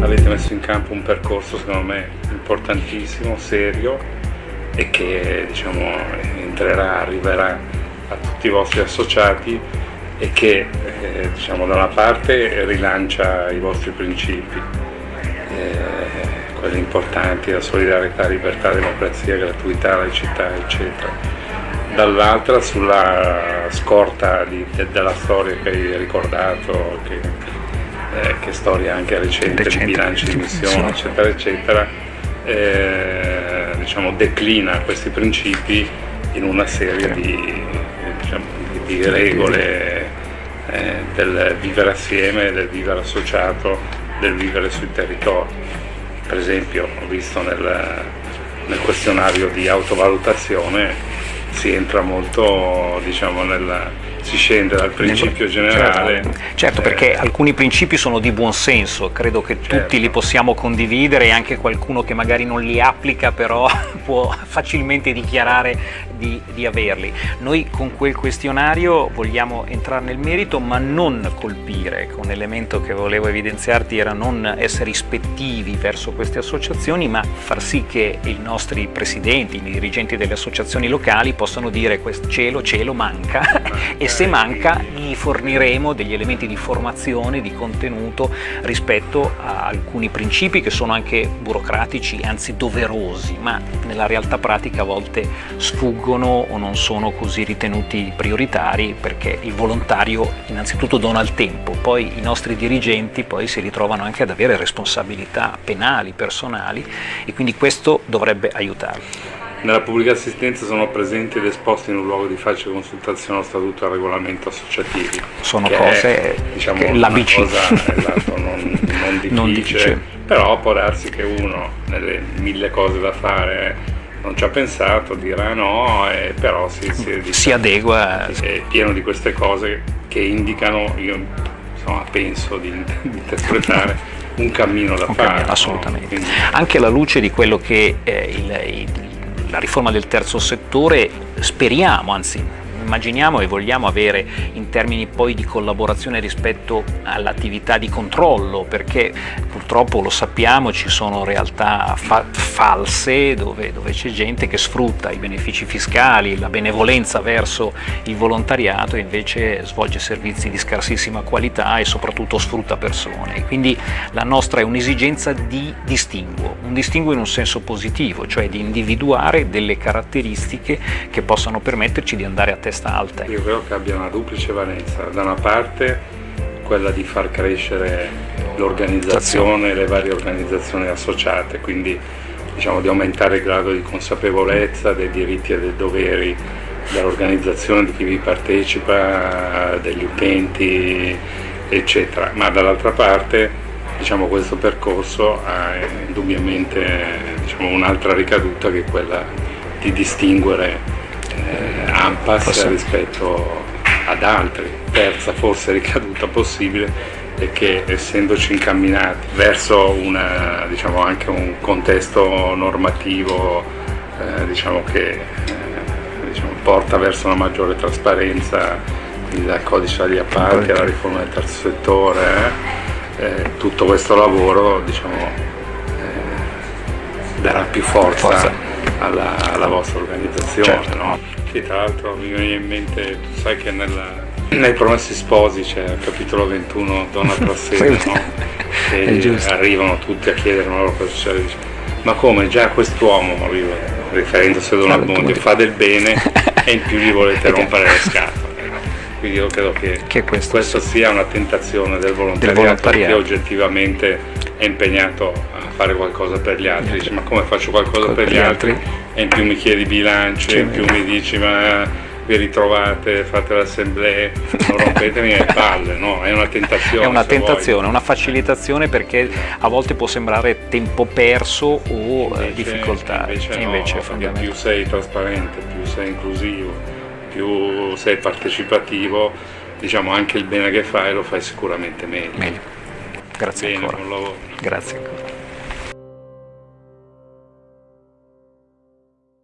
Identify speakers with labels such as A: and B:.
A: avete messo in campo un percorso secondo me importantissimo, serio e che diciamo, entrerà, arriverà a tutti i vostri associati e che eh, diciamo, da una parte rilancia i vostri principi, eh, quelli importanti, la solidarietà, libertà, democrazia, gratuità, laicità, eccetera. Dall'altra sulla scorta di, de, della storia che hai ricordato, che, eh, che storia anche recente, recente di bilanci di missione, eccetera, eccetera, eh, diciamo, declina questi principi in una serie di, diciamo, di regole eh, del vivere assieme, del vivere associato, del vivere sui territori. Per esempio ho visto nel, nel questionario di autovalutazione si entra molto diciamo, nella, si scende dal principio generale.
B: Certo, certo perché eh, alcuni principi sono di buon senso, credo che certo. tutti li possiamo condividere e anche qualcuno che magari non li applica però può facilmente dichiarare di, di averli. Noi con quel questionario vogliamo entrare nel merito ma non colpire, ecco, un elemento che volevo evidenziarti era non essere ispettivi verso queste associazioni ma far sì che i nostri presidenti, i dirigenti delle associazioni locali possano dire questo cielo, cielo manca e se manca gli forniremo degli elementi di formazione, di contenuto rispetto a alcuni principi che sono anche burocratici, anzi doverosi, ma nella realtà pratica a volte sfuggono o non sono così ritenuti prioritari perché il volontario innanzitutto dona il tempo, poi i nostri dirigenti poi si ritrovano anche ad avere responsabilità penali, personali e quindi questo dovrebbe aiutarli.
A: Nella pubblica assistenza sono presenti ed esposti in un luogo di facile consultazione lo statuto e il regolamento associativi.
B: Sono cose, è, diciamo, l'ABC.
A: Esatto, non, non, difficile, non difficile, però può darsi che uno, nelle mille cose da fare, non ci ha pensato, dirà no, e però si, si,
B: diciamo, si adegua.
A: È pieno di queste cose che indicano, io insomma, penso di, di interpretare un cammino da un fare. Cammino,
B: assolutamente. No? Quindi... Anche alla luce di quello che eh, il, il la riforma del terzo settore speriamo, anzi immaginiamo e vogliamo avere in termini poi di collaborazione rispetto all'attività di controllo perché purtroppo lo sappiamo ci sono realtà fa false dove, dove c'è gente che sfrutta i benefici fiscali, la benevolenza verso il volontariato e invece svolge servizi di scarsissima qualità e soprattutto sfrutta persone. Quindi la nostra è un'esigenza di distinguo, un distinguo in un senso positivo, cioè di individuare delle caratteristiche che possano permetterci di andare a testa testa alta.
A: Io credo che abbia una duplice valenza, da una parte quella di far crescere l'organizzazione, le varie organizzazioni associate, quindi diciamo, di aumentare il grado di consapevolezza dei diritti e dei doveri dell'organizzazione, di chi vi partecipa, degli utenti, eccetera. Ma dall'altra parte diciamo, questo percorso ha indubbiamente diciamo, un'altra ricaduta che è quella di distinguere eh, AMPAS Forse. rispetto ad altri. Terza forse ricaduta possibile è che essendoci incamminati verso una, diciamo, anche un contesto normativo eh, diciamo che eh, diciamo, porta verso una maggiore trasparenza, dal codice agli appalti alla riforma del terzo settore, eh, eh, tutto questo lavoro diciamo, eh, darà più forza, forza. Alla, alla, vostra organizzazione. Certo. No? Sì, tra l'altro mi viene in mente, tu sai che nella, nei Promessi Sposi c'è il capitolo 21, Donna Prassede, no? E arrivano tutti a chiedere ma loro cosa succede. Ma come già quest'uomo, riferendosi ad una Bondi, fa del bene e in più gli volete rompere le scatole. Quindi io credo che, che questo, questo sia una tentazione del volontariato, del volontariato. che oggettivamente è impegnato a fare qualcosa per gli altri, dice ma come faccio qualcosa per, per, gli altri? altri? E in più mi chiedi bilancio, in più mi dici ma vi ritrovate, fate l'assemblea, non rompetemi le palle, no? È una tentazione.
B: È una tentazione, una facilitazione perché a volte può sembrare tempo perso o eh, invece, difficoltà.
A: Invece, no, invece più sei trasparente, più sei inclusivo, più sei partecipativo, diciamo anche il bene che fai lo fai sicuramente meglio.
B: meglio. Grazie
A: Bene,
B: ancora. Grazie ancora.